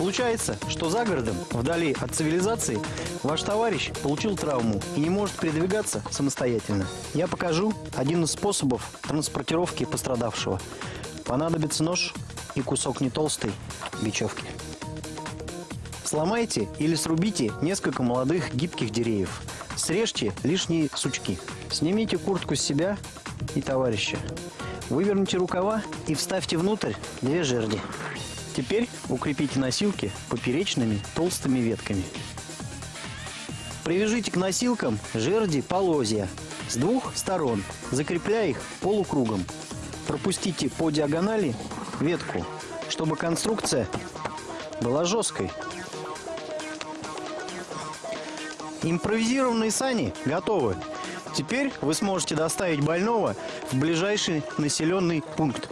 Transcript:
Случается, что за городом, вдали от цивилизации, ваш товарищ получил травму и не может передвигаться самостоятельно. Я покажу один из способов транспортировки пострадавшего. Понадобится нож и кусок не толстой бечевки. Сломайте или срубите несколько молодых гибких деревьев. Срежьте лишние сучки. Снимите куртку с себя и товарища. Выверните рукава и вставьте внутрь две жерди. Теперь укрепите носилки поперечными толстыми ветками. Привяжите к носилкам жерди полозья с двух сторон, закрепляя их полукругом. Пропустите по диагонали ветку, чтобы конструкция была жесткой. Импровизированные сани готовы. Теперь вы сможете доставить больного в ближайший населенный пункт.